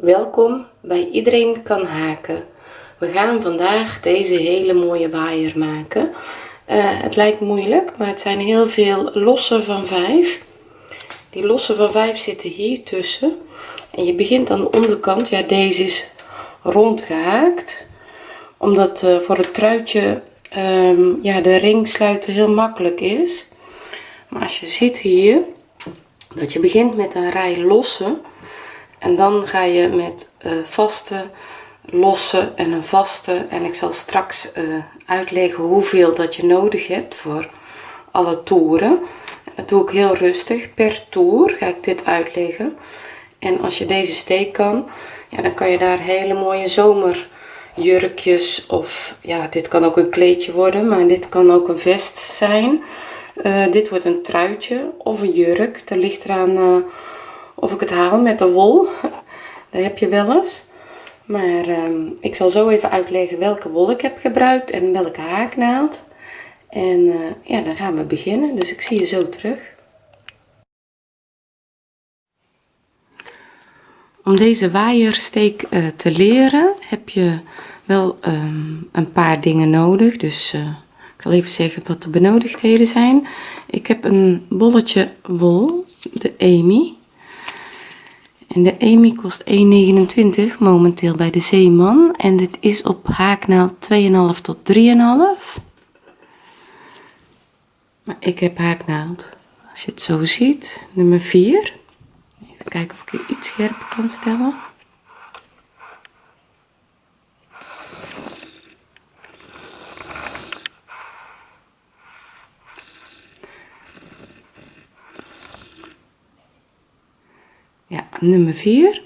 Welkom bij Iedereen kan haken. We gaan vandaag deze hele mooie waaier maken. Eh, het lijkt moeilijk, maar het zijn heel veel losse van vijf. Die losse van vijf zitten hier tussen. En je begint aan de onderkant. Ja, deze is rond gehaakt. Omdat uh, voor het truitje um, ja, de ring sluiten heel makkelijk is. Maar als je ziet hier, dat je begint met een rij losse. En dan ga je met uh, vaste, losse en een vaste. En ik zal straks uh, uitleggen hoeveel dat je nodig hebt voor alle toeren. dat doe ik heel rustig. Per toer ga ik dit uitleggen. En als je deze steek kan, ja, dan kan je daar hele mooie zomerjurkjes of ja, dit kan ook een kleedje worden, maar dit kan ook een vest zijn. Uh, dit wordt een truitje of een jurk. Dat ligt eraan of ik het haal met de wol. dat heb je wel eens. Maar uh, ik zal zo even uitleggen welke wol ik heb gebruikt en welke haaknaald. En eh, ja, dan gaan we beginnen. Dus ik zie je zo terug. Om deze waaiersteek te leren heb je wel ehm, een paar dingen nodig. Dus ik zal even zeggen wat de benodigdheden zijn. Ik heb een bolletje wol, de Amy. En de Amy kost 1,29 momenteel bij de Zeeman. En dit is op haaknaald 2,5 tot 3,5. Maar ik heb haaknaald, als je het zo ziet, nummer 4. Even kijken of ik iets scherper kan stellen. Ja, nummer 4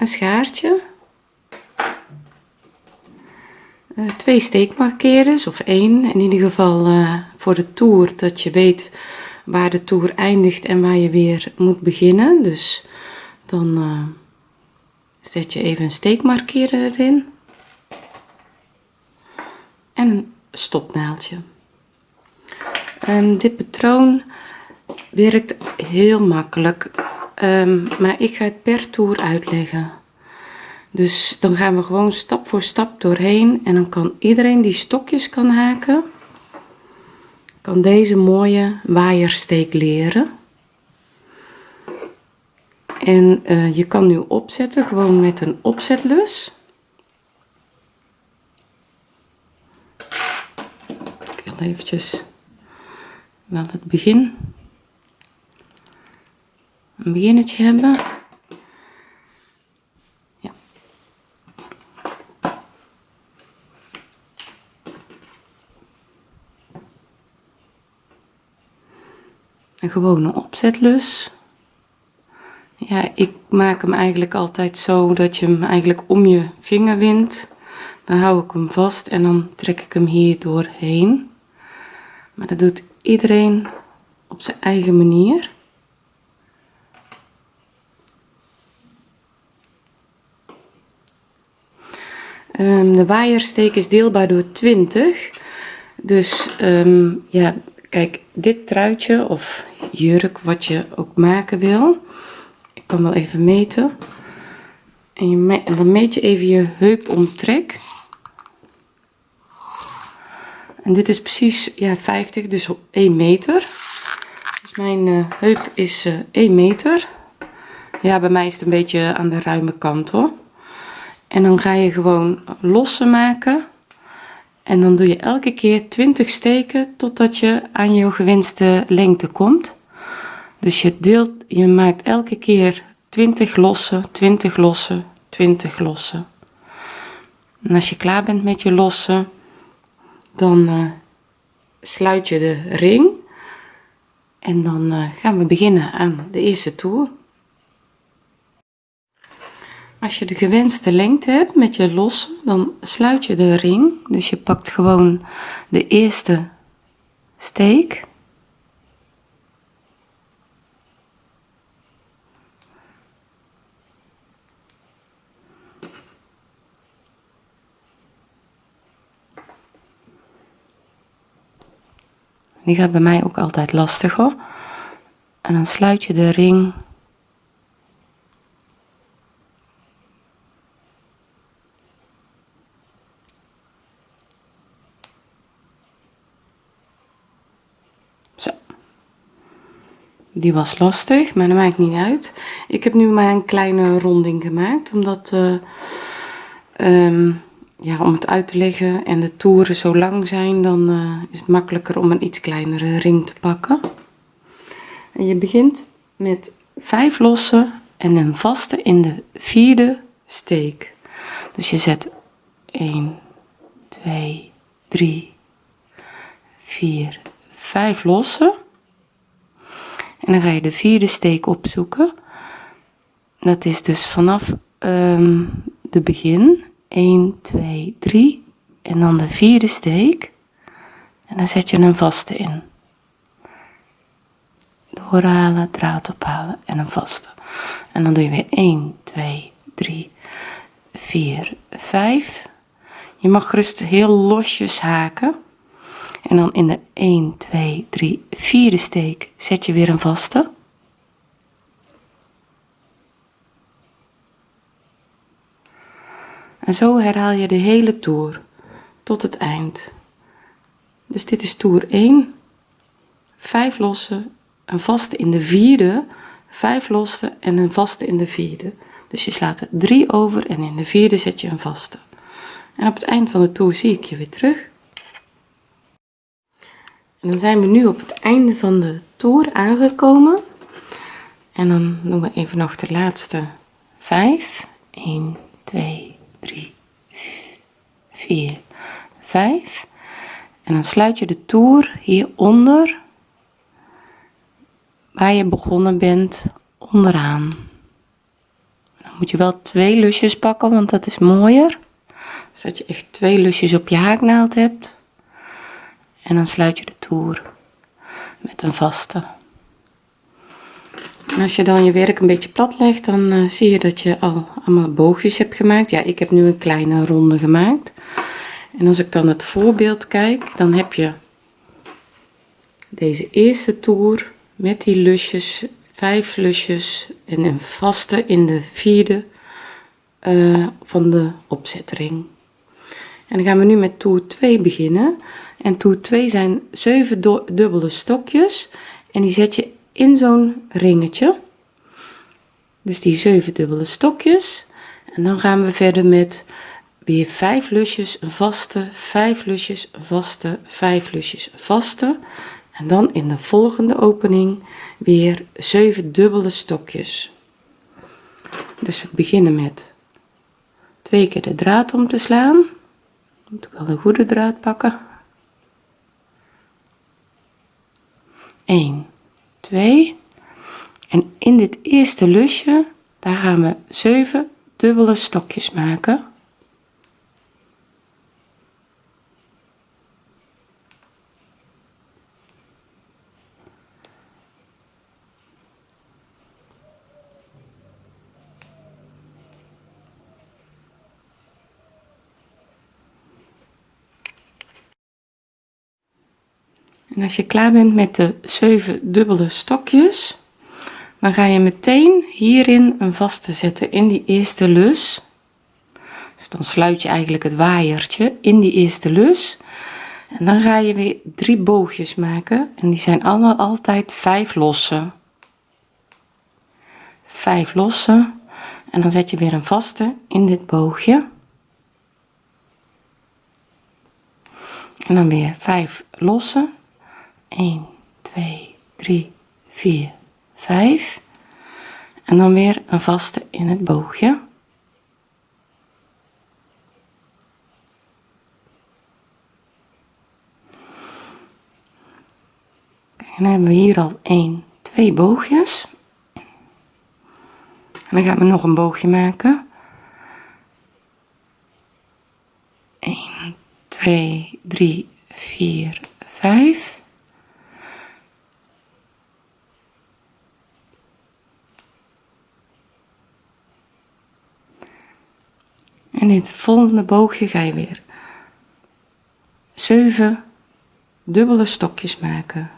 een schaartje. Uh, twee steekmarkeerders of één. In ieder geval uh, voor de toer dat je weet waar de toer eindigt en waar je weer moet beginnen. Dus dan uh, zet je even een steekmarkeerder erin. En een stopnaaldje. Um, dit patroon werkt heel makkelijk. Um, maar ik ga het per toer uitleggen. Dus dan gaan we gewoon stap voor stap doorheen. En dan kan iedereen die stokjes kan haken, kan deze mooie waaiersteek leren. En uh, je kan nu opzetten gewoon met een opzetlus. Ik wil eventjes wel het begin een beginnetje hebben. Ja. Een gewone opzetlus. Ja, ik maak hem eigenlijk altijd zo dat je hem eigenlijk om je vinger wint. Dan hou ik hem vast en dan trek ik hem hier doorheen. Maar dat doet iedereen op zijn eigen manier. Um, de waaiersteek is deelbaar door 20. Dus um, ja, kijk, dit truitje of jurk, wat je ook maken wil. Ik kan wel even meten. En, je dan meet je even je heupomtrek. En dit is precies ja, 50, dus 1 meter. Dus mijn uh, heup is uh, 1 meter. Ja, bij mij is het een beetje aan de ruime kant hoor. En dan ga je gewoon losse maken. En dan doe je elke keer 20 steken totdat je aan je gewenste lengte komt. Dus je deelt, je maakt elke keer 20 losse, 20 losse, 20 losse. En als je klaar bent met je losse, dan uh, sluit je de ring. En dan uh, gaan we beginnen aan de eerste toer. Als je de gewenste lengte hebt met je losse, dan sluit je de ring. Dus je pakt gewoon de eerste steek. Die gaat bij mij ook altijd lastig hoor. En dan sluit je de ring die was lastig maar dat maakt niet uit. Ik heb nu maar een kleine ronding gemaakt omdat uh, um, ja, om het uit te leggen en de toeren zo lang zijn dan uh, is het makkelijker om een iets kleinere ring te pakken. En je begint met vijf losse en een vaste in de vierde steek. Dus je zet 1 2 3 4 5 losse en dan ga je de vierde steek opzoeken. Dat is dus vanaf um, de begin. 1 2 3 en dan de vierde steek. En dan zet je een vaste in. Doorhalen draad ophalen en een vaste en dan doe je weer 1 2 3 4 5 je mag gerust heel losjes haken en dan in de 1 2 3 vierde steek zet je weer een vaste. En zo herhaal je de hele toer tot het eind. Dus dit is toer 1 5 losse een vaste in de vierde 5 losse en een vaste in de vierde. Dus je slaat er 3 over en in de vierde zet je een vaste. En op het eind van de toer zie ik je weer terug en dan zijn we nu op het einde van de toer aangekomen. En dan doen we even nog de laatste 5 1 2 3 4 5 en dan sluit je de toer hieronder waar je begonnen bent onderaan. Dan moet je wel twee lusjes pakken want dat is mooier. Zodat je echt twee lusjes op je haaknaald hebt en dan sluit je de toer met een vaste. Als je dan je werk een beetje plat legt dan uh, zie je dat je al allemaal boogjes hebt gemaakt. Ja ik heb nu een kleine ronde gemaakt. En als ik dan het voorbeeld kijk dan heb je deze eerste toer met die lusjes vijf lusjes en een vaste in de vierde uh, van de opzetring en dan gaan we nu met toer 2 beginnen en toer 2 zijn 7 dubbele stokjes. En die zet je in zo'n ringetje. Dus die 7 dubbele stokjes. En dan gaan we verder met weer 5 lusjes vaste 5 lusjes vaste 5 lusjes vaste. En dan in de volgende opening weer 7 dubbele stokjes. Dus we beginnen met twee keer de draad om te slaan. Moet ik wel een goede draad pakken 1 2 en in dit eerste lusje daar gaan we 7 dubbele stokjes maken als je klaar bent met de 7 dubbele stokjes dan ga je meteen hierin een vaste zetten in die eerste lus. Dus dan sluit je eigenlijk het waaiertje in die eerste lus. En dan ga je weer drie boogjes maken en die zijn allemaal altijd vijf losse vijf losse en dan zet je weer een vaste in dit boogje. En dan weer vijf losse 1 2 3 4 5 en dan weer een vaste in het boogje. En dan hebben we hier al 1 2 boogjes. En dan gaan we nog een boogje maken. 1 2 3 4 5 en in het volgende boogje ga je weer 7 dubbele stokjes maken.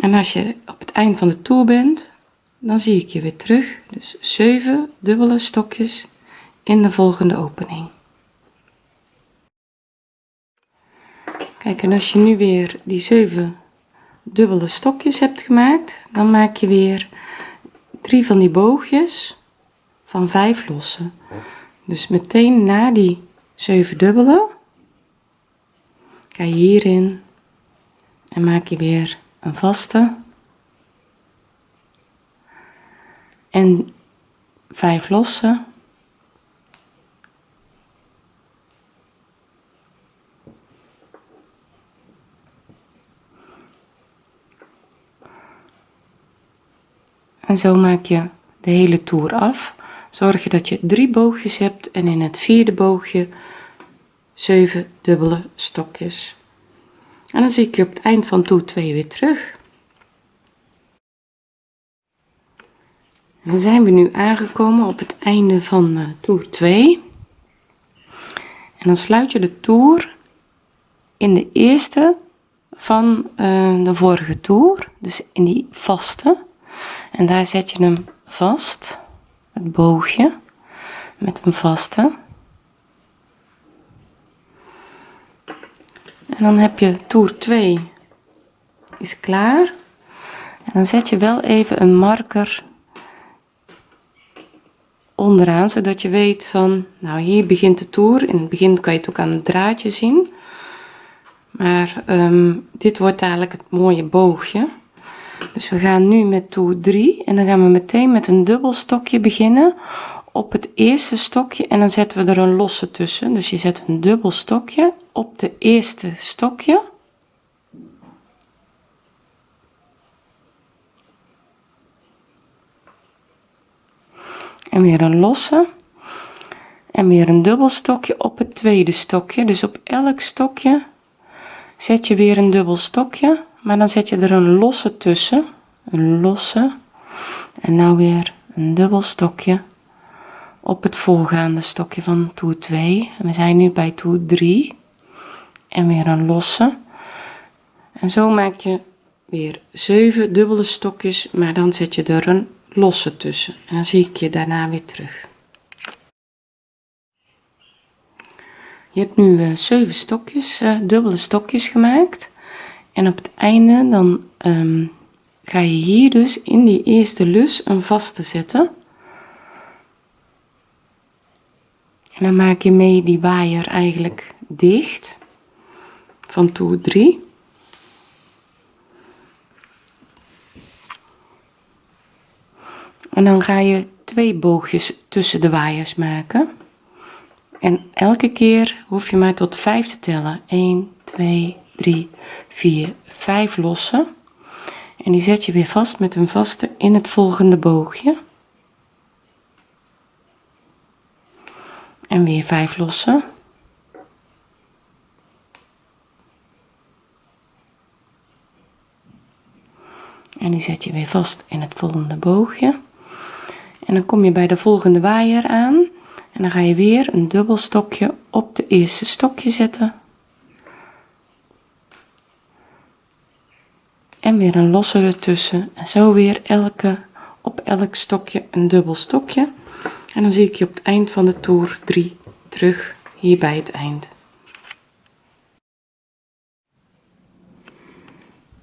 En als je op het eind van de toer bent dan zie ik je weer terug. Dus 7 dubbele stokjes in de volgende opening. Kijk en als je nu weer die 7 dubbele stokjes hebt gemaakt dan maak je weer drie van die boogjes van vijf lossen dus meteen na die 7 dubbele ga je hierin en maak je weer een vaste. En 5 losse. En zo maak je de hele toer af zorg je dat je drie boogjes hebt en in het vierde boogje 7 dubbele stokjes. En dan zie ik je op het eind van toer 2 weer terug. Dan zijn we nu aangekomen op het einde van uh, toer 2 en dan sluit je de toer in de eerste van uh, de vorige toer dus in die vaste. En daar zet je hem vast het boogje met een vaste. En dan heb je toer 2 is klaar. En dan zet je wel even een marker onderaan zodat je weet van nou hier begint de toer. In het begin kan je het ook aan het draadje zien. Maar um, dit wordt dadelijk het mooie boogje dus we gaan nu met toer 3 en dan gaan we meteen met een dubbel stokje beginnen op het eerste stokje en dan zetten we er een losse tussen. Dus je zet een dubbel stokje op de eerste stokje. En weer een losse. En weer een dubbel stokje op het tweede stokje. Dus op elk stokje zet je weer een dubbel stokje maar dan zet je er een losse tussen een losse en nou weer een dubbel stokje op het voorgaande stokje van toer 2 en we zijn nu bij toer 3 en weer een losse. En zo maak je weer 7 dubbele stokjes maar dan zet je er een losse tussen. En dan zie ik je daarna weer terug. Je hebt nu uh, 7 stokjes uh, dubbele stokjes gemaakt en op het einde dan um, ga je hier dus in die eerste lus een vaste zetten. En dan maak je mee die waaier eigenlijk dicht. Van toer 3 en dan ga je twee boogjes tussen de waaiers maken. En elke keer hoef je maar tot 5 te tellen. 1 2 3 4 5 lossen. En die zet je weer vast met een vaste in het volgende boogje. En weer 5 lossen. En die zet je weer vast in het volgende boogje. En dan kom je bij de volgende waaier aan. En dan ga je weer een dubbel stokje op de eerste stokje zetten weer een losse ertussen en zo weer elke op elk stokje een dubbel stokje. En dan zie ik je op het eind van de toer 3 terug hier bij het eind.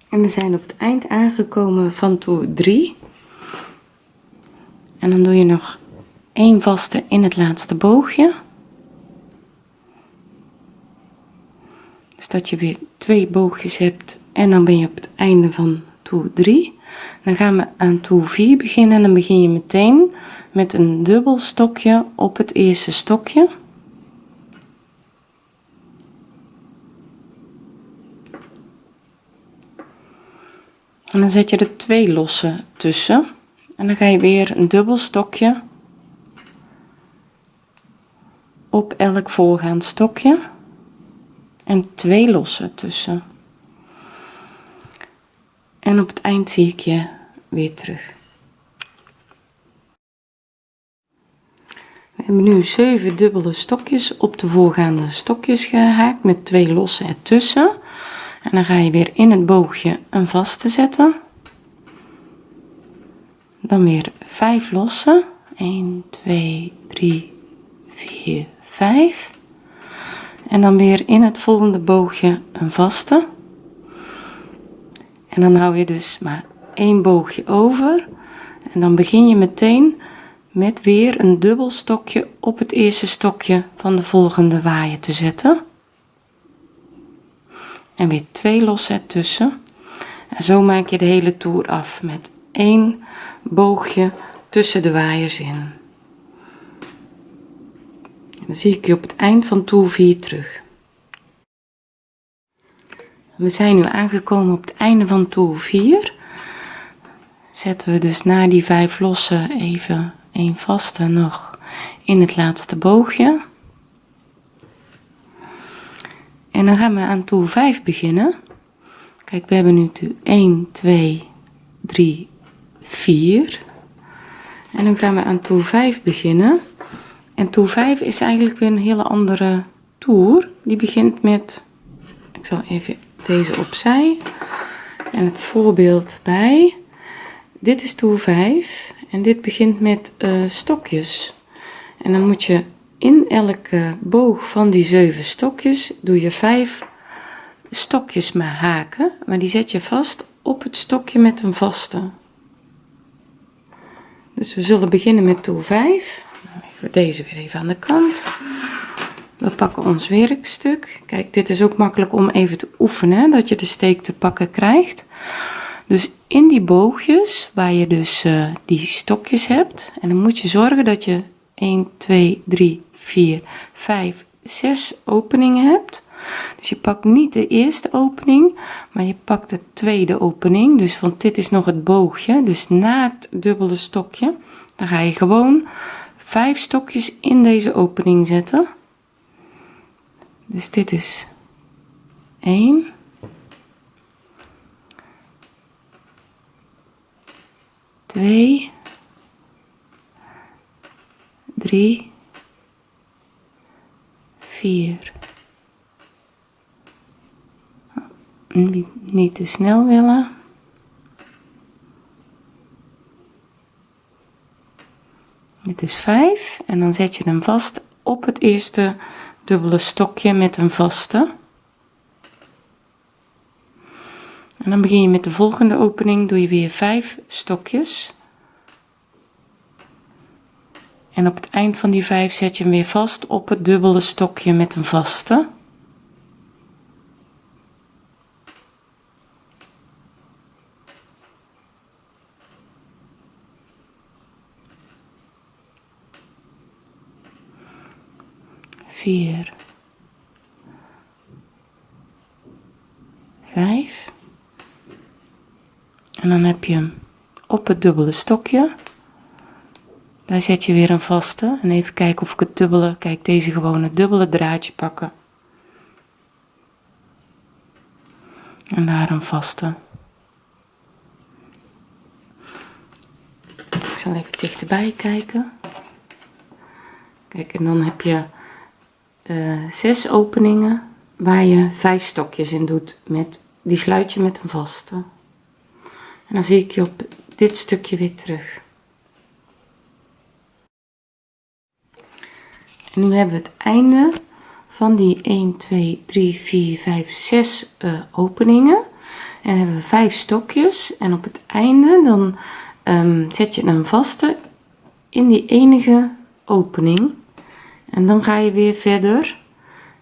En we zijn op het eind aangekomen van toer 3 en dan doe je nog een vaste in het laatste boogje. Dus dat je weer twee boogjes hebt en dan ben je op het einde van toer 3 dan gaan we aan toer 4 beginnen. En dan begin je meteen met een dubbel stokje op het eerste stokje. En dan zet je er twee losse tussen. En dan ga je weer een dubbel stokje op elk voorgaand stokje. En twee losse tussen en op het eind zie ik je weer terug. We hebben nu 7 dubbele stokjes op de voorgaande stokjes gehaakt met twee losse ertussen. En dan ga je weer in het boogje een vaste zetten. Dan weer 5 losse. 1 2 3 4 5 en dan weer in het volgende boogje een vaste en dan hou je dus maar één boogje over. En dan begin je meteen met weer een dubbel stokje op het eerste stokje van de volgende waaier te zetten. En weer twee losse tussen en zo maak je de hele toer af met één boogje tussen de waaiers in. Dan zie ik je op het eind van toer 4 terug we zijn nu aangekomen op het einde van toer 4 zetten we dus na die vijf losse even een vaste nog in het laatste boogje. En dan gaan we aan toer 5 beginnen. Kijk we hebben nu 1 2 3 4 en dan gaan we aan toer 5 beginnen. En toer 5 is eigenlijk weer een hele andere toer. Die begint met ik zal even deze opzij. En het voorbeeld bij. Dit is toer 5 en dit begint met uh, stokjes. En dan moet je in elke boog van die zeven stokjes doe je vijf stokjes maar haken maar die zet je vast op het stokje met een vaste. Dus we zullen beginnen met toer 5 even deze weer even aan de kant we pakken ons werkstuk. Kijk dit is ook makkelijk om even te oefenen dat je de steek te pakken krijgt. Dus in die boogjes waar je dus uh, die stokjes hebt en dan moet je zorgen dat je 1 2 3 4 5 6 openingen hebt. Dus je pakt niet de eerste opening maar je pakt de tweede opening. Dus want dit is nog het boogje dus na het dubbele stokje dan ga je gewoon vijf stokjes in deze opening zetten dus dit is 1 2 3 4 niet, niet te snel willen. Dit is 5 en dan zet je hem vast op het eerste dubbele stokje met een vaste. En dan begin je met de volgende opening doe je weer 5 stokjes. En op het eind van die 5 zet je hem weer vast op het dubbele stokje met een vaste vier, vijf. En dan heb je hem op het dubbele stokje. Daar zet je weer een vaste. En even kijken of ik het dubbele, kijk deze gewone dubbele draadje pakken. En daar een vaste. Ik zal even dichterbij kijken. Kijk, en dan heb je uh, zes openingen waar je vijf stokjes in doet met die sluit je met een vaste. En dan zie ik je op dit stukje weer terug. En nu hebben we het einde van die 1 2 3 4 5 6 uh, openingen. En hebben we vijf stokjes. En op het einde dan um, zet je een vaste in die enige opening en dan ga je weer verder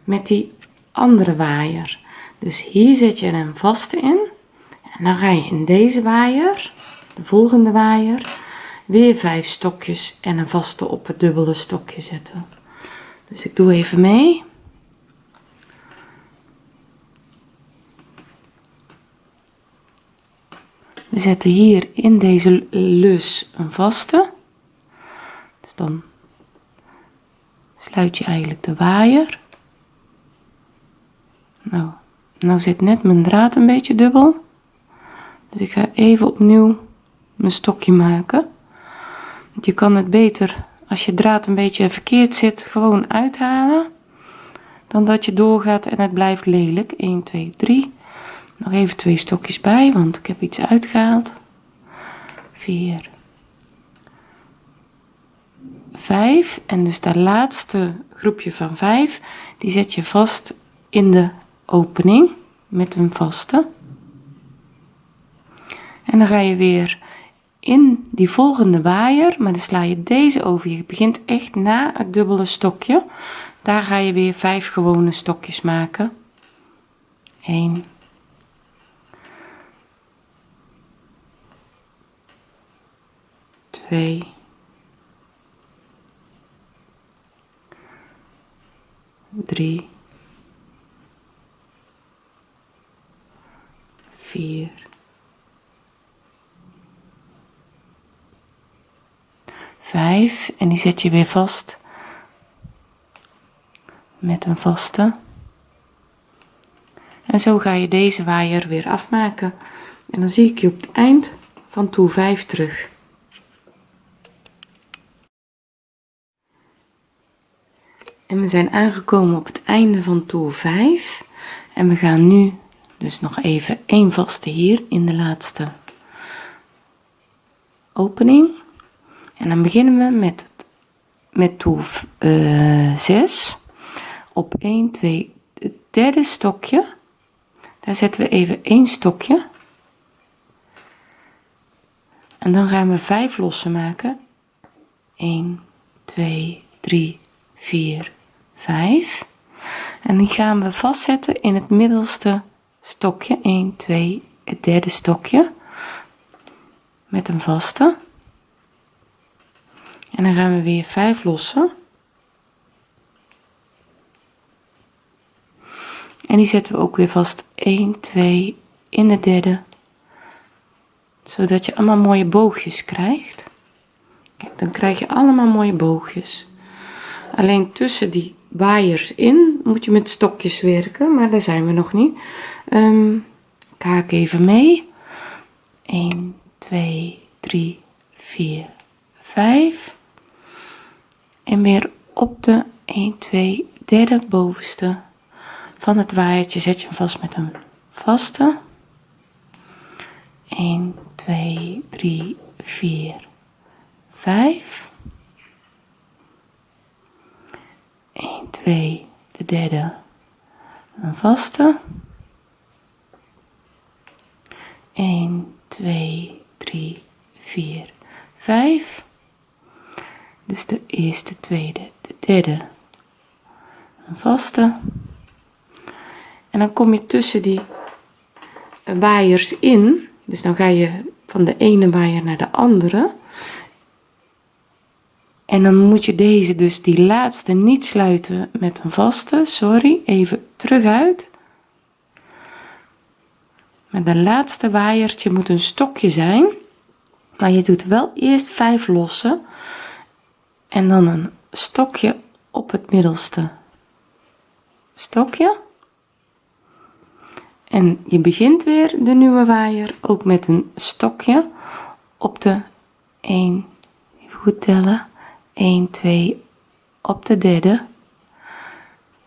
met die andere waaier. Dus hier zet je een vaste in. En dan ga je in deze waaier de volgende waaier weer vijf stokjes en een vaste op het dubbele stokje zetten. Dus ik doe even mee. We zetten hier in deze lus een vaste. Dus dan sluit je eigenlijk de waaier. Nou nou zit net mijn draad een beetje dubbel. Dus ik ga even opnieuw mijn stokje maken. Want je kan het beter als je draad een beetje verkeerd zit gewoon uithalen dan dat je doorgaat en het blijft lelijk. 1 2 3 nog even twee stokjes bij want ik heb iets uitgehaald. 4 5 en dus dat laatste groepje van 5 die zet je vast in de opening met een vaste. En dan ga je weer in die volgende waaier maar dan sla je deze over. Je begint echt na het dubbele stokje. Daar ga je weer vijf gewone stokjes maken. 1 2 3 4 5 en die zet je weer vast. Met een vaste. En zo ga je deze waaier weer afmaken. En dan zie ik je op het eind van toer 5 terug we zijn aangekomen op het einde van toer 5 en we gaan nu dus nog even één vaste hier in de laatste opening. En dan beginnen we met met toer uh, 6 op 1 2 het derde stokje. Daar zetten we even één stokje. En dan gaan we 5 lossen maken. 1 2 3 4 5 en die gaan we vastzetten in het middelste stokje. 1 2 het derde stokje. Met een vaste. En dan gaan we weer 5 lossen. En die zetten we ook weer vast. 1 2 in de derde. Zodat je allemaal mooie boogjes krijgt. Kijk, dan krijg je allemaal mooie boogjes. Alleen tussen die waaiers in. Moet je met stokjes werken maar daar zijn we nog niet. Um, haak even mee. 1 2 3 4 5 en weer op de 1 2 derde bovenste. Van het waaiertje zet je hem vast met een vaste. 1 2 3 4 5 1 2 de derde. Een vaste. 1 2 3 4 5 dus de eerste tweede de derde. Een vaste. En dan kom je tussen die waaiers in. Dus dan ga je van de ene waaier naar de andere en dan moet je deze dus die laatste niet sluiten met een vaste. Sorry even terug uit. Maar de laatste waaiertje moet een stokje zijn. Maar je doet wel eerst 5 lossen. En dan een stokje op het middelste stokje. En je begint weer de nieuwe waaier ook met een stokje op de 1 even goed tellen 1 2 op de derde.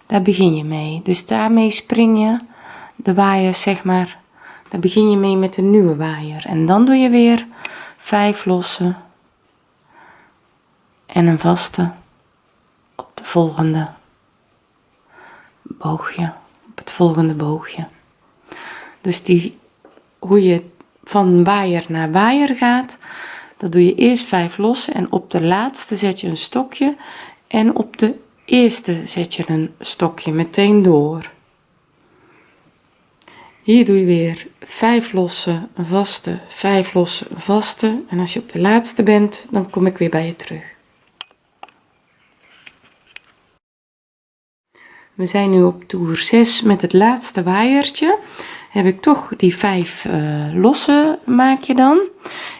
Daar begin je mee. Dus daarmee spring je de waaier zeg maar. Daar begin je mee met de nieuwe waaier. En dan doe je weer 5 lossen en een vaste op de volgende boogje op het volgende boogje. Dus die hoe je van waaier naar waaier gaat dat doe je eerst 5 lossen en op de laatste zet je een stokje en op de eerste zet je een stokje meteen door. Hier doe je weer 5 lossen een vaste 5 lossen een vaste. En als je op de laatste bent dan kom ik weer bij je terug. We zijn nu op toer 6 met het laatste waaiertje heb ik toch die vijf uh, losse maak je dan.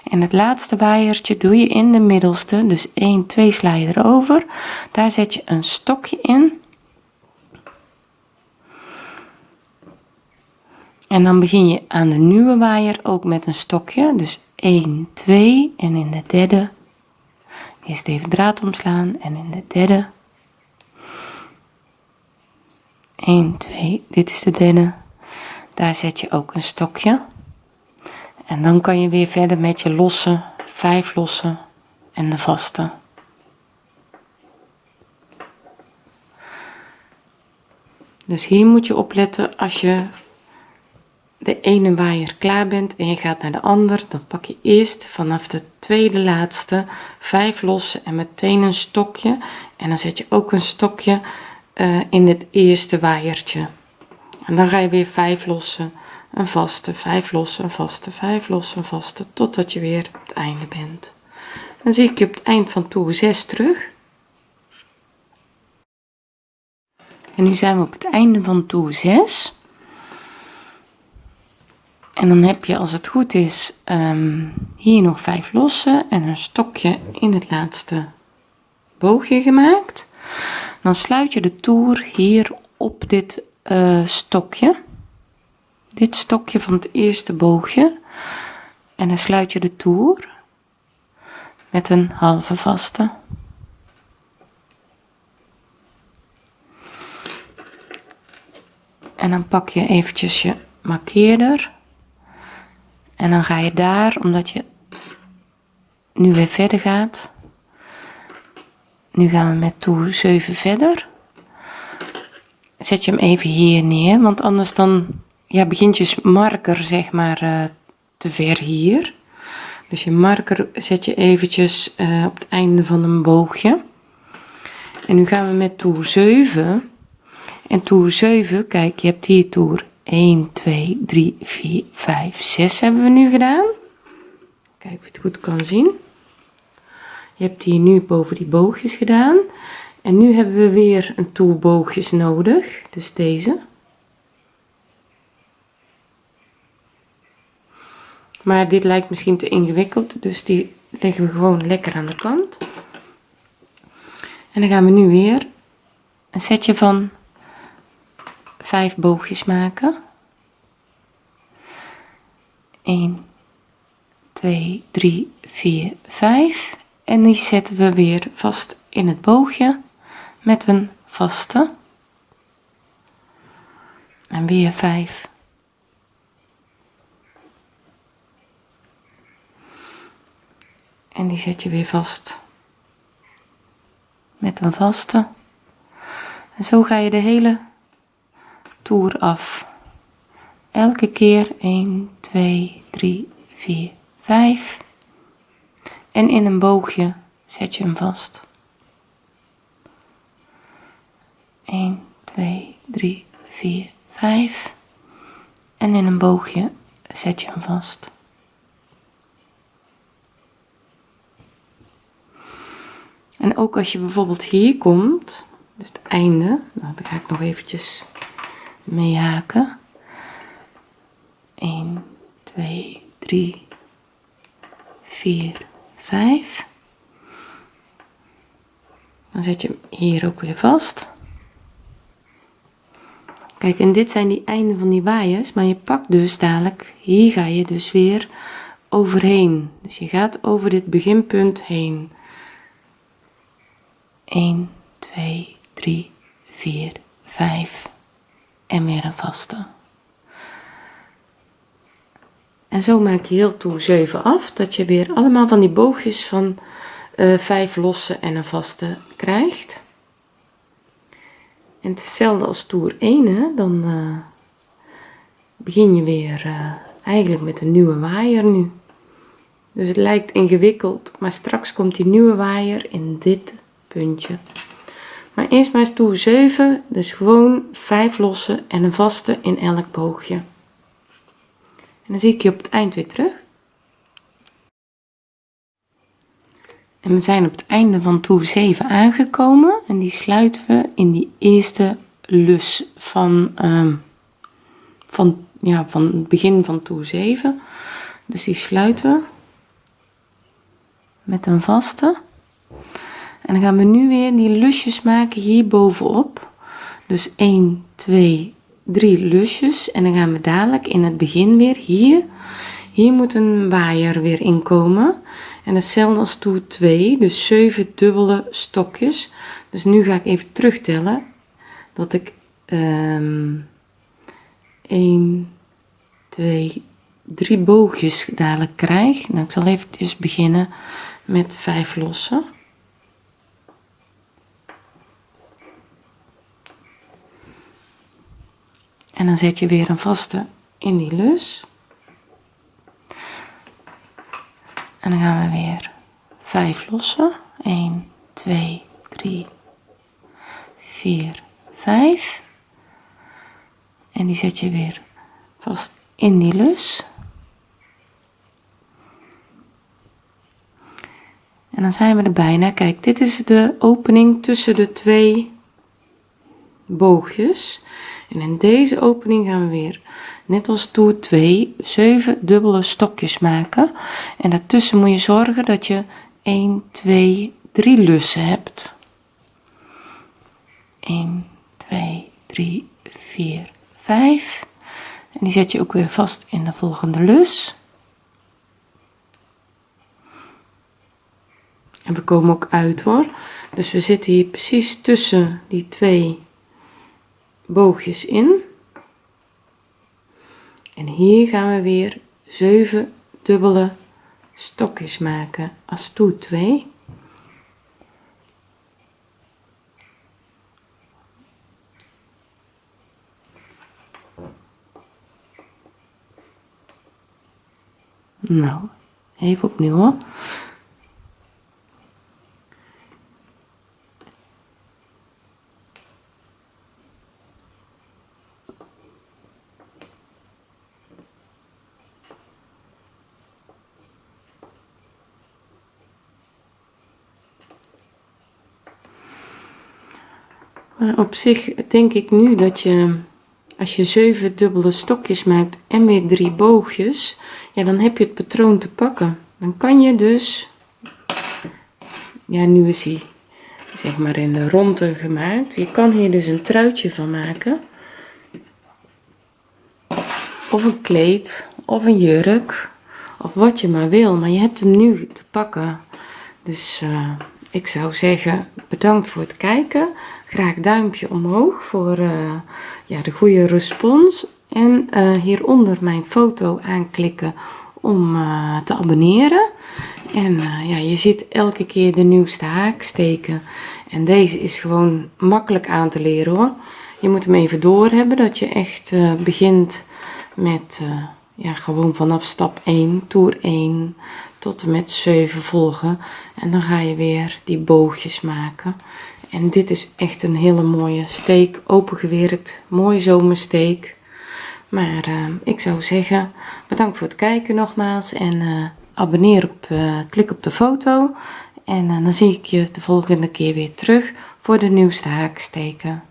En het laatste waaiertje doe je in de middelste. Dus 1 2 sla je erover. Daar zet je een stokje in. En dan begin je aan de nieuwe waaier ook met een stokje. Dus 1 2 en in de derde. Eerst even draad omslaan en in de derde. 1 2 dit is de derde daar zet je ook een stokje en dan kan je weer verder met je losse vijf losse en de vaste dus hier moet je opletten als je de ene waaier klaar bent en je gaat naar de ander, dan pak je eerst vanaf de tweede laatste vijf lossen en meteen een stokje. En dan zet je ook een stokje uh, in het eerste waaiertje. En dan ga je weer vijf lossen, een vaste, vijf lossen, een vaste, vijf lossen, een vaste, totdat je weer op het einde bent. Dan zie ik je op het eind van toer 6 terug. En nu zijn we op het einde van toer 6. En dan heb je, als het goed is, um, hier nog vijf losse en een stokje in het laatste boogje gemaakt. Dan sluit je de toer hier op dit uh, stokje. Dit stokje van het eerste boogje. En dan sluit je de toer met een halve vaste. En dan pak je eventjes je markeerder. En dan ga je daar, omdat je nu weer verder gaat. Nu gaan we met toer 7 verder. Zet je hem even hier neer, want anders dan ja, begint je marker zeg maar uh, te ver hier. Dus je marker zet je eventjes uh, op het einde van een boogje. En nu gaan we met toer 7. En toer 7, kijk, je hebt hier toer 1, 2, 3, 4, 5, 6 hebben we nu gedaan. Kijk of je het goed kan zien. Je hebt hier nu boven die boogjes gedaan. En nu hebben we weer een toer boogjes nodig. Dus deze. Maar dit lijkt misschien te ingewikkeld. Dus die leggen we gewoon lekker aan de kant. En dan gaan we nu weer een setje van vijf boogjes maken. 1, 2, 3, 4, 5. En die zetten we weer vast in het boogje met een vaste. En weer 5. En die zet je weer vast met een vaste. En zo ga je de hele toer af. Elke keer 1, 2, 3, 4, 5. En in een boogje zet je hem vast. 1, 2, 3, 4, 5. En in een boogje zet je hem vast. En ook als je bijvoorbeeld hier komt, dus het einde, nou, dan ga ik nog eventjes mee haken. 1, 2, 3, 4, 5. Dan zet je hem hier ook weer vast. Kijk, en dit zijn die einden van die waaiers, maar je pakt dus dadelijk, hier ga je dus weer overheen. Dus je gaat over dit beginpunt heen. 1, 2, 3, 4, 5 en weer een vaste. En zo maak je heel toer 7 af, dat je weer allemaal van die boogjes van uh, eh, 5 losse en een vaste krijgt. En hetzelfde als toer 1, hè? dan uh, begin je weer uh, eigenlijk met een nieuwe waaier nu. Dus het lijkt ingewikkeld, maar straks komt die nieuwe waaier in dit puntje. Maar eerst maar toer 7, dus gewoon 5 losse en een vaste in elk boogje. En dan zie ik je op het eind weer terug. We zijn op het einde van toer 7 aangekomen en die sluiten we in die eerste lus van, uh, van, ja, van het begin van toer 7. Dus die sluiten we met een vaste. En dan gaan we nu weer die lusjes maken hier bovenop. Dus 1, 2, 3 lusjes. En dan gaan we dadelijk in het begin weer hier. Hier moet een waaier weer inkomen. En hetzelfde als toer 2, dus 7 dubbele stokjes. Dus nu ga ik even terugtellen dat ik um, 1, 2, 3 boogjes dadelijk krijg. Nou, ik zal even dus beginnen met 5 lossen. En dan zet je weer een vaste in die lus en dan gaan we weer 5 lossen. 1 2 3 4 5 en die zet je weer vast in die lus. En dan zijn we er bijna. Kijk dit is de opening tussen de twee boogjes en in deze opening gaan we weer net als toer 2 7 dubbele stokjes maken. En daartussen moet je zorgen dat je 1 2 3 lussen hebt. 1 2 3 4 5 en die zet je ook weer vast in de volgende lus. En we komen ook uit hoor. Dus we zitten hier precies tussen die twee boogjes in. En hier gaan we weer 7 dubbele stokjes maken als toer 2 nou even opnieuw hoor op zich denk ik nu dat je als je zeven dubbele stokjes maakt en weer drie boogjes ja dan heb je het patroon te pakken. Dan kan je dus ja nu is hij zeg maar in de ronde gemaakt. Je kan hier dus een truitje van maken. Of een kleed of een jurk of wat je maar wil maar je hebt hem nu te pakken. Dus uh, ik zou zeggen bedankt voor het kijken. Graag duimpje omhoog voor uh, ja, de goede respons. En uh, hieronder mijn foto aanklikken om uh, te abonneren. En ja, je ziet elke keer de nieuwste haaksteken. En deze is gewoon makkelijk aan te leren hoor. Je moet hem even door hebben dat je echt begint met ja, gewoon vanaf stap 1 toer 1 tot en met 7 volgen. En dan ga je weer die boogjes maken. En dit is echt een hele mooie steek opengewerkt mooie zomersteek. Maar uh, ik zou zeggen bedankt voor het kijken nogmaals. En uh, abonneer op uh, klik op de foto. En dan zie ik je de volgende keer weer terug voor de nieuwste haaksteken